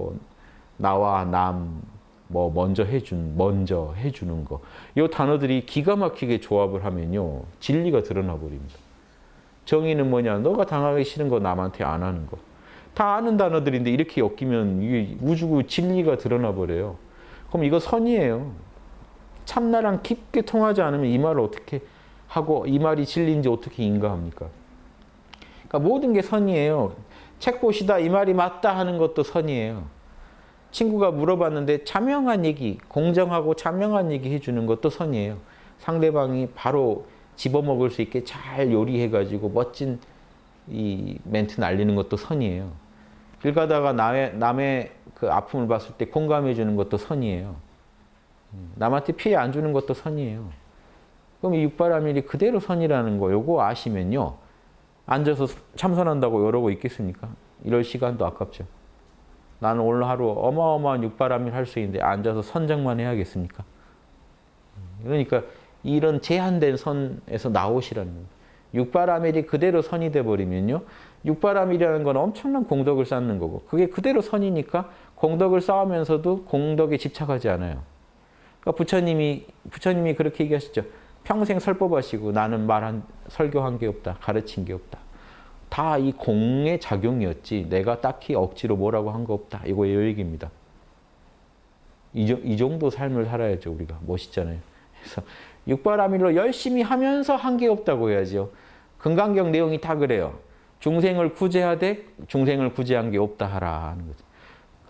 뭐 나와 남, 뭐 먼저 해준, 먼저 해주는 거. 이 단어들이 기가 막히게 조합을 하면요. 진리가 드러나 버립니다. 정의는 뭐냐? 너가 당하기 싫은 거 남한테 안 하는 거. 다 아는 단어들인데 이렇게 엮이면 이게 우주구 진리가 드러나 버려요. 그럼 이거 선이에요. 참나랑 깊게 통하지 않으면 이 말을 어떻게 하고 이 말이 진리인지 어떻게 인가합니까? 그러니까 모든 게 선이에요. 책 보시다 이 말이 맞다 하는 것도 선이에요. 친구가 물어봤는데 자명한 얘기, 공정하고 자명한 얘기 해주는 것도 선이에요. 상대방이 바로 집어먹을 수 있게 잘 요리해가지고 멋진 이 멘트 날리는 것도 선이에요. 길 가다가 남의, 남의 그 아픔을 봤을 때 공감해 주는 것도 선이에요. 남한테 피해 안 주는 것도 선이에요. 그럼 이 육바라밀이 그대로 선이라는 거 요거 아시면요. 앉아서 참선한다고 이러고 있겠습니까? 이럴 시간도 아깝죠. 나는 오늘 하루 어마어마한 육바라밀 할수 있는데 앉아서 선정만 해야겠습니까? 그러니까 이런 제한된 선에서 나오시라는 거예요. 육바라밀이 그대로 선이 돼버리면요. 육바라밀이라는 건 엄청난 공덕을 쌓는 거고 그게 그대로 선이니까 공덕을 쌓으면서도 공덕에 집착하지 않아요. 그러니까 부처님이 부처님이 그렇게 얘기하시죠. 평생 설법하시고 나는 말한 설교한 게 없다. 가르친 게 없다. 다 이 공의 작용이었지 내가 딱히 억지로 뭐라고 한 거 없다. 이거 이 얘기입니다. 이, 이 정도 삶을 살아야죠. 우리가 멋있잖아요. 그래서 육바라밀로 열심히 하면서 한 게 없다고 해야죠. 금강경 내용이 다 그래요. 중생을 구제하되 중생을 구제한 게 없다 하라 하는 거죠.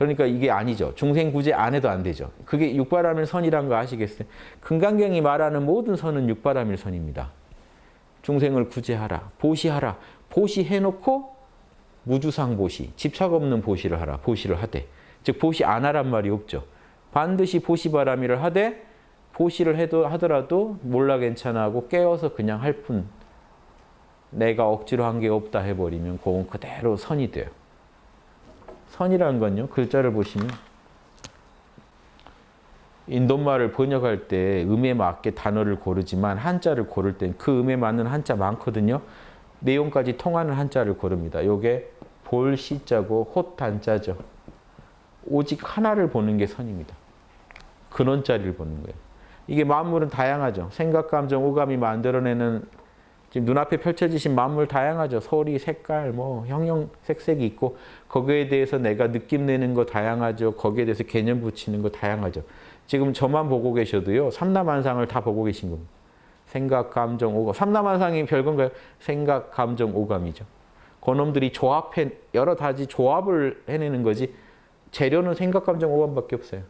그러니까 이게 아니죠. 중생 구제 안 해도 안 되죠. 그게 육바라밀 선이란 거 아시겠어요? 금강경이 말하는 모든 선은 육바라밀 선입니다. 중생을 구제하라, 보시하라. 보시해놓고 무주상 보시, 집착 없는 보시를 하라. 보시를 하되. 즉 보시 안 하란 말이 없죠. 반드시 보시바라밀을 하되 보시를 해도 하더라도 몰라 괜찮아 하고 깨어서 그냥 할 뿐. 내가 억지로 한 게 없다 해버리면 그건 그대로 선이 돼요. 선이라는 건요. 글자를 보시면 인도말을 번역할 때 음에 맞게 단어를 고르지만 한자를 고를 땐 그 음에 맞는 한자 많거든요. 내용까지 통하는 한자를 고릅니다. 요게 볼 시자고 헛단자죠. 오직 하나를 보는 게 선입니다. 근원자리를 보는 거예요. 이게 만물은 다양하죠. 생각, 감정, 오감이 만들어내는 지금 눈앞에 펼쳐지신 만물 다양하죠. 소리, 색깔, 뭐 형형, 색색이 있고 거기에 대해서 내가 느낌 내는 거 다양하죠. 거기에 대해서 개념 붙이는 거 다양하죠. 지금 저만 보고 계셔도요. 삼라만상을 다 보고 계신 겁니다. 생각, 감정, 오감. 삼라만상이 별건가요? 생각, 감정, 오감이죠. 그놈들이 조합해 여러 가지 조합을 해내는 거지 재료는 생각, 감정, 오감밖에 없어요.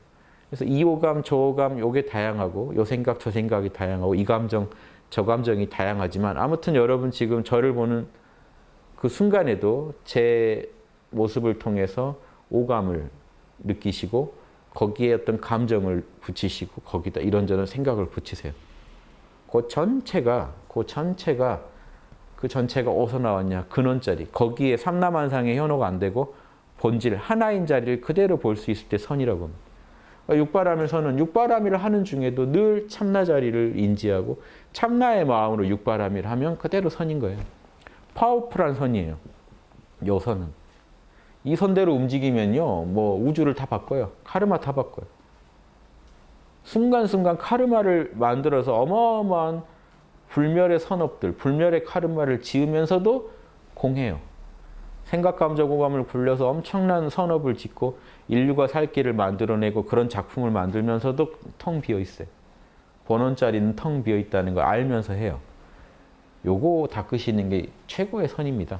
그래서 이 오감, 저 오감, 요게 다양하고 요 생각, 저 생각이 다양하고 이 감정, 저 감정이 다양하지만 아무튼 여러분 지금 저를 보는 그 순간에도 제 모습을 통해서 오감을 느끼시고 거기에 어떤 감정을 붙이시고 거기다 이런저런 생각을 붙이세요. 그 전체가 그 전체가 그 전체가 어디서 나왔냐? 근원자리. 거기에 삼라만상의 현호가 안 되고 본질 하나인 자리를 그대로 볼 수 있을 때 선이라고 합니다. 그러니까 육바람일 선은 육바람일을 하는 중에도 늘 참나 자리를 인지하고 참나의 마음으로 육바람일 하면 그대로 선인 거예요. 파워풀한 선이에요. 요 선은. 이 선대로 움직이면요. 뭐 우주를 다 바꿔요. 카르마 다 바꿔요. 순간순간 카르마를 만들어서 어마어마한 불멸의 선업들, 불멸의 카르마를 지으면서도 공해요. 생각, 감정, 오감을 굴려서 엄청난 선업을 짓고 인류가 살 길을 만들어내고 그런 작품을 만들면서도 텅 비어 있어요. 본원짜리는 텅 비어 있다는 걸 알면서 해요. 요거 닦으시는 게 최고의 선입니다.